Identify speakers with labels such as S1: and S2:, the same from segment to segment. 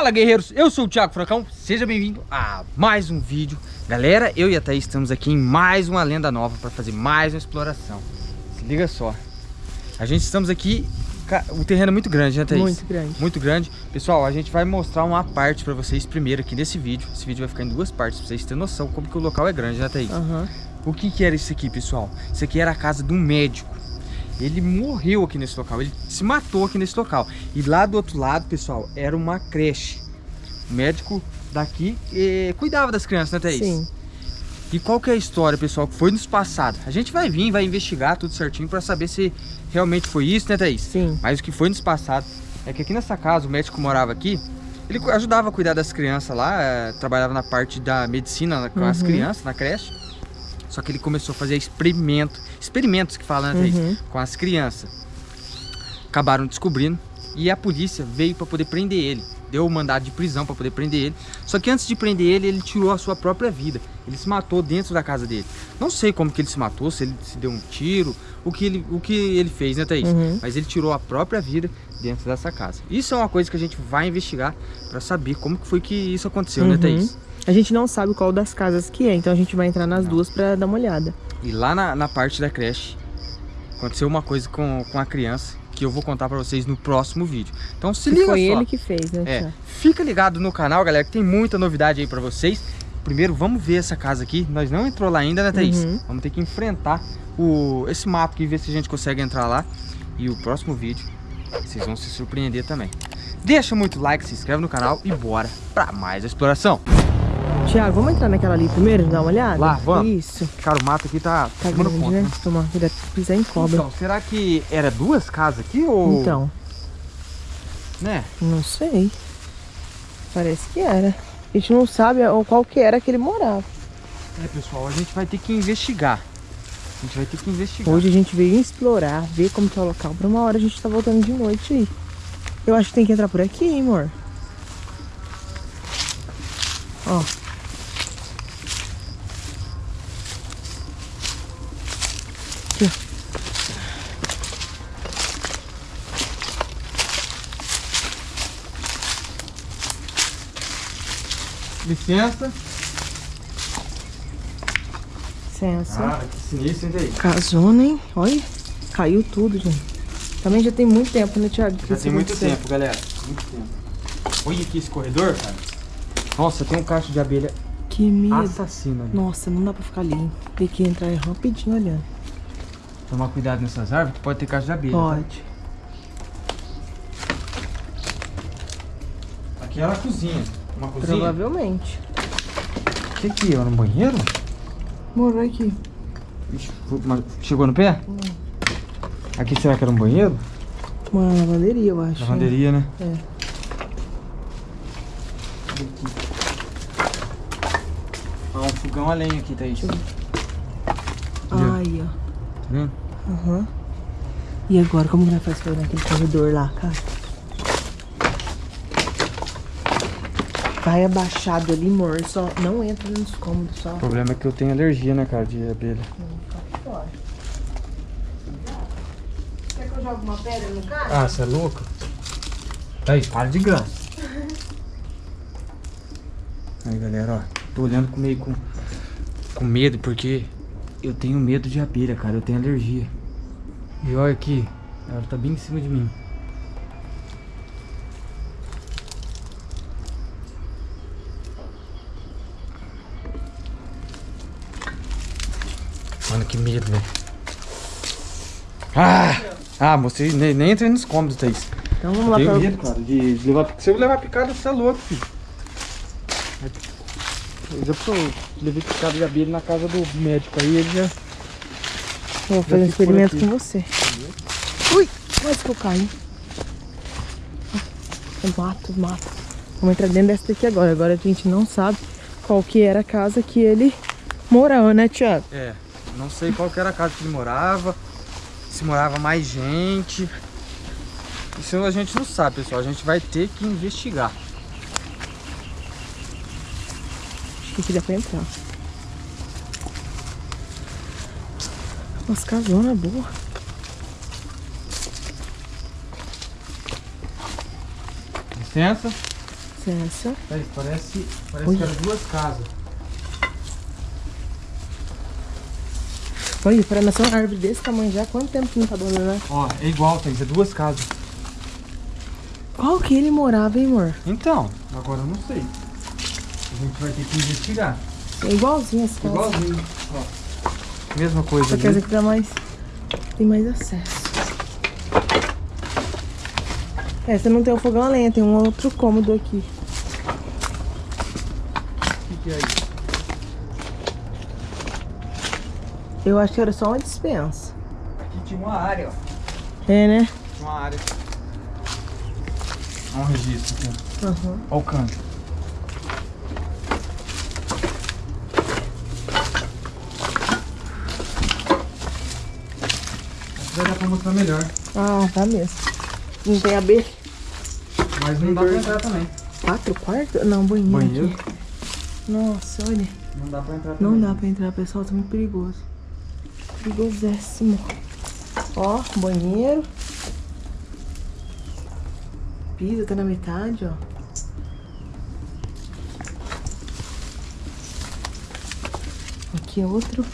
S1: Fala guerreiros, eu sou o Thiago Fracão, seja bem-vindo a mais um vídeo. Galera, eu e a Thaís estamos aqui em mais uma lenda nova para fazer mais uma exploração. Se liga só. A gente estamos aqui, o terreno é muito grande né Thaís?
S2: Muito grande.
S1: Muito grande. Pessoal, a gente vai mostrar uma parte para vocês primeiro aqui nesse vídeo. Esse vídeo vai ficar em duas partes, para vocês terem noção como que o local é grande né Thaís?
S2: Uhum.
S1: O que que era isso aqui pessoal? Isso aqui era a casa de um médico ele morreu aqui nesse local, ele se matou aqui nesse local. E lá do outro lado, pessoal, era uma creche. O médico daqui eh, cuidava das crianças, né, Thaís?
S2: Sim.
S1: E qual que é a história, pessoal, que foi nos passado? A gente vai vir, vai investigar tudo certinho para saber se realmente foi isso, né, Thaís?
S2: Sim.
S1: Mas o que foi nos passado é que aqui nessa casa, o médico morava aqui, ele ajudava a cuidar das crianças lá, eh, trabalhava na parte da medicina com uhum. as crianças, na creche. Só que ele começou a fazer experimento, experimentos que falam, né, uhum. com as crianças. Acabaram descobrindo e a polícia veio para poder prender ele. Deu o mandado de prisão para poder prender ele. Só que antes de prender ele, ele tirou a sua própria vida. Ele se matou dentro da casa dele. Não sei como que ele se matou, se ele se deu um tiro, o que ele, o que ele fez, né, Thaís? Uhum. Mas ele tirou a própria vida dentro dessa casa. Isso é uma coisa que a gente vai investigar para saber como que foi que isso aconteceu, né, uhum. né, Thaís?
S2: A gente não sabe qual das casas que é, então a gente vai entrar nas não. duas para dar uma olhada.
S1: E lá na, na, parte da creche, aconteceu uma coisa com, com a criança que eu vou contar para vocês no próximo vídeo. Então se liga
S2: foi
S1: só.
S2: Foi ele que fez, né?
S1: É, fica ligado no canal, galera, que tem muita novidade aí para vocês. Primeiro, vamos ver essa casa aqui. Nós não entrou lá ainda, né, Thaís? Uhum. Vamos ter que enfrentar o, esse mato aqui, ver se a gente consegue entrar lá. E o próximo vídeo, vocês vão se surpreender também. Deixa muito like, se inscreve no canal e bora para mais exploração.
S2: Tiago, vamos entrar naquela ali primeiro, dar uma olhada?
S1: Lá, vamos.
S2: Isso.
S1: Cara, o mato aqui tá,
S2: tá grande, conta, né? né? Tomar cuidado pisar em cobra.
S1: Então, será que era duas casas aqui ou...
S2: Então.
S1: Né?
S2: Não sei. Parece que era. A gente não sabe qual que era que ele morava.
S1: É, pessoal, a gente vai ter que investigar. A gente vai ter que investigar.
S2: Hoje a gente veio explorar, ver como que é o local. Pra uma hora a gente tá voltando de noite aí. Eu acho que tem que entrar por aqui, hein, amor? Ó. Aqui,
S1: Licença.
S2: Licença.
S1: Cara, que sinistro, hein, daí?
S2: Casona, hein? Olha, caiu tudo, gente. Também já tem muito tempo, né, Thiago?
S1: Já tem muito tempo, galera. Muito tempo. Olha aqui esse corredor, cara. Nossa, tem um cacho de abelha
S2: que medo.
S1: assassino ali.
S2: Nossa, não dá pra ficar ali. Tem que entrar rapidinho olhando.
S1: Tomar cuidado nessas árvores que pode ter caixa de abelha.
S2: Tá? Pode.
S1: Tá? Aqui era a cozinha. Uma cozinha?
S2: Provavelmente.
S1: O que aqui? Era um banheiro?
S2: Morou aqui.
S1: Ixi, chegou no pé? Hum. Aqui será que era um banheiro?
S2: Uma lavanderia, eu acho.
S1: Lavanderia, né?
S2: É.
S1: Ah, um fogão a lenha aqui, Thaís.
S2: Ai, ó.
S1: Hum.
S2: Uhum. E agora, como que nós faz pra ir naquele corredor lá, cara? Vai abaixado ali, amor. Só não entra nos cômodos, só.
S1: O problema é que eu tenho alergia, né, cara, de abelha.
S2: Hum, Quer que eu jogue uma pedra no carro?
S1: Ah, você é louco? Aí, para de graça. Aí, galera, ó. Tô olhando com meio com, com medo, porque eu tenho medo de abelha, cara. Eu tenho alergia. E olha aqui, ela tá bem em cima de mim. Mano, que medo, velho. Ah! Ah, você nem, nem entrei nos cômodos, Thaís.
S2: Então vamos lá
S1: pra... medo, cara, de, de levar... Se eu levar picada, você é louco, filho. Eu já sou, levei picada de abelha na casa do médico aí, ele já...
S2: Vou fazer um experimento com você. Ui, quase que eu caí. Mato, mato. Vamos entrar dentro dessa daqui agora. Agora a gente não sabe qual que era a casa que ele morava, né, Thiago?
S1: É, não sei qual que era a casa que ele morava, se morava mais gente. Isso a gente não sabe, pessoal. A gente vai ter que investigar.
S2: Que dá pra entrar. Umas casonas boas.
S1: Licença. Thaís, parece, parece que eram duas casas.
S2: Olha, para nascer uma árvore desse tamanho já, quanto tempo que não tá abandonado?
S1: Ó, é igual, Thaís, é duas casas.
S2: Qual que ele morava, hein, amor?
S1: Então, agora eu não sei. A gente vai ter que investigar.
S2: É igualzinho esse casa.
S1: Igualzinho, ó. Mesma coisa
S2: essa
S1: ali.
S2: aqui dá mais... Tem mais acesso. Essa não tem o fogão a lenha, tem um outro cômodo aqui.
S1: O que, que é isso?
S2: Eu acho que era só uma dispensa.
S1: Aqui tinha uma área, ó.
S2: É, né?
S1: Tinha uma área. Olha um registro aqui.
S2: Aham.
S1: Olha o canto. Vai dar pra mostrar melhor.
S2: Ah, tá mesmo. Não tem abelha?
S1: Mas não dá pra entrar também.
S2: Quatro quartos? Não, banheiro.
S1: Banheiro?
S2: aqui. Nossa, olha.
S1: Não dá pra entrar também.
S2: Não dá pra entrar, pessoal. Tá muito perigoso. Perigosíssimo. Ó, banheiro. Piso tá na metade, ó. Aqui é outro.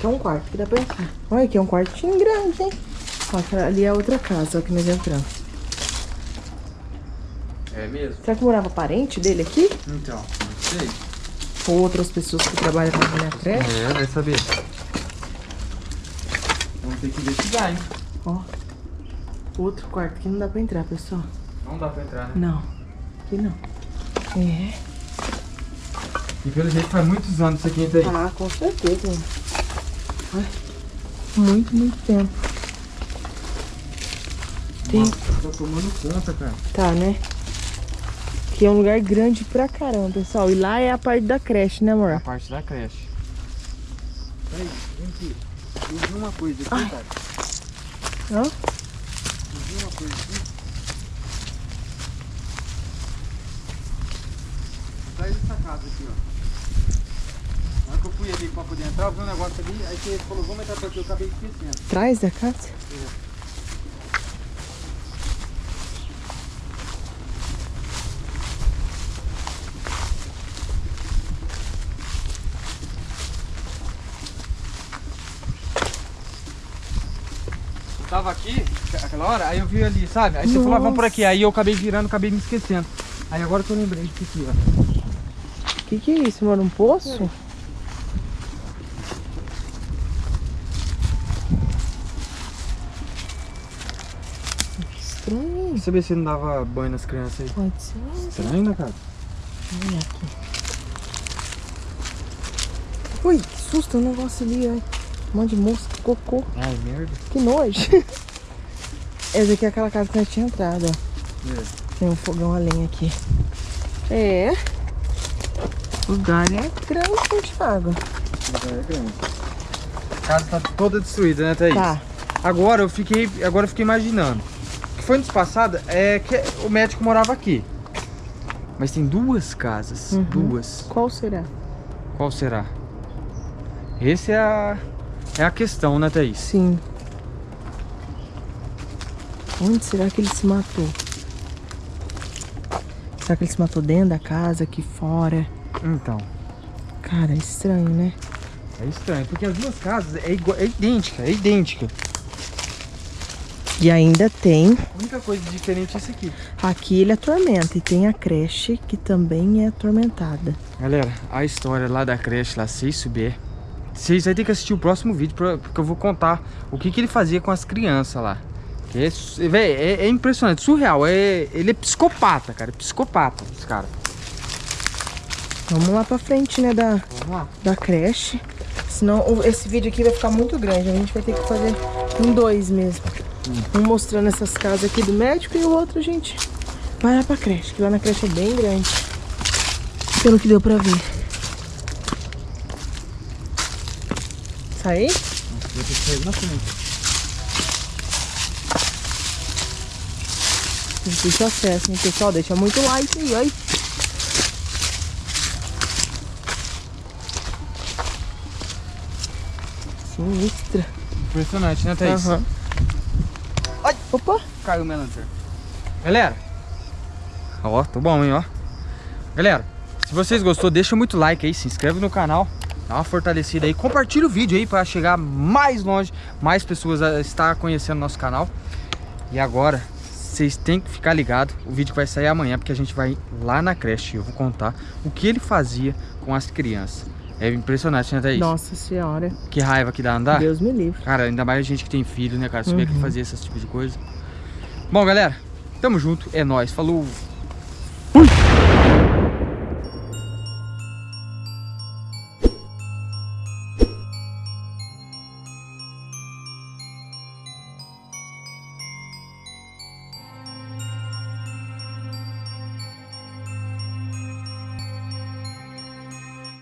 S2: Aqui é um quarto que dá pra entrar. Olha, aqui é um quartinho grande, hein? Ó, ali é outra casa, ó, que nós entramos.
S1: É mesmo?
S2: Será que morava parente dele aqui?
S1: Então, não sei.
S2: Ou outras pessoas que trabalham na minha creche?
S1: É, vai saber. Vamos ter que investigar, hein?
S2: Ó. Outro quarto que não dá pra entrar, pessoal.
S1: Não dá pra entrar, né?
S2: Não. Aqui não. É.
S1: E pelo jeito faz muitos anos isso aqui aí.
S2: Ah, com certeza. Ai, Muito, muito tempo. Tem-
S1: Nossa, tá tomando conta, cara.
S2: Tá, né? Aqui é um lugar grande pra caramba, pessoal. E lá é a parte da creche, né,
S1: A
S2: amor?
S1: parte da creche. Peraí, vem aqui. Eu vi uma coisa aqui,
S2: Ai.
S1: cara.
S2: Ó.
S1: Eu vi uma coisa aqui. Atrás dessa casa aqui, ó. Que eu fui ali pra poder entrar, eu vi um negócio ali, aí você falou, vamos entrar pra aqui, eu acabei esquecendo.
S2: Atrás da casa?
S1: Eu tava aqui, aquela hora, aí eu vi ali, sabe? Aí você falou, ah, vamos por aqui. Aí eu acabei virando, acabei me esquecendo. Aí agora que eu lembrei disso aqui, ó.
S2: O que, que é isso, amor? Um poço? Estranho.
S1: Eu saber se não dava banho nas crianças aí.
S2: Pode ser.
S1: Estranho, né, cara?
S2: Olha aqui. Ui, que susto, um negócio ali, ó. Um monte de mosca, cocô.
S1: Ai, merda.
S2: Que nojo. Essa aqui é aquela casa que nós tinha entrado, ó.
S1: É.
S2: Tem um fogão a lenha aqui. É. O lugar é grande, Thiago.
S1: É grande. A casa tá toda destruída, né, Thaís?
S2: Tá.
S1: Agora eu fiquei, agora eu fiquei imaginando. Foi antes passada é que o médico morava aqui. Mas tem duas casas,
S2: Uhum.
S1: duas.
S2: Qual será?
S1: Qual será? Essa é a é a questão, né, Thaís?
S2: Sim. Onde será que ele se matou? Será que ele se matou dentro da casa, aqui fora?
S1: Então,
S2: Cara, é estranho, né?
S1: é estranho, porque as duas casas é, igual, é idêntica, é idêntica.
S2: E ainda tem.
S1: A única coisa diferente é isso aqui.
S2: Aqui ele atormenta. E tem a creche que também é atormentada.
S1: Galera, a história lá da creche, lá, se souber, vocês vão ter que assistir o próximo vídeo, pra- porque eu vou contar o que, que ele fazia com as crianças lá. É, véi, é, é impressionante, surreal. É, ele é psicopata, cara. é Psicopata, esse cara.
S2: Vamos lá pra frente, né? Da, da creche. Senão esse vídeo aqui vai ficar muito grande. A gente vai ter que fazer em dois mesmo. Um mostrando essas casas aqui do médico e o outro, gente, vai lá pra creche. Que lá na creche é bem grande. Pelo que deu pra ver. Saí?
S1: Vou ter que sair na frente.
S2: Difícil acesso, hein, pessoal? Deixa muito like aí, oi. Sinistra.
S1: Impressionante, né, Thaís?
S2: Aham. Opa.
S1: Caiu o meu lanterna. Galera. Ó, tô bom, hein, ó. Galera, se vocês gostou, deixa muito like aí, se inscreve no canal, dá uma fortalecida aí, compartilha o vídeo aí para chegar mais longe, mais pessoas a estar conhecendo nosso canal. E agora, vocês têm que ficar ligados, o vídeo vai sair amanhã, porque a gente vai lá na creche, eu vou contar o que ele fazia com as crianças. É impressionante, né, Thaís?
S2: Nossa senhora.
S1: Que raiva que dá andar.
S2: Deus me livre.
S1: Cara, ainda mais a gente que tem filho, né, cara? Saber uhum. que fazia esse tipo de coisa. Bom, galera, tamo junto, é nóis, falou!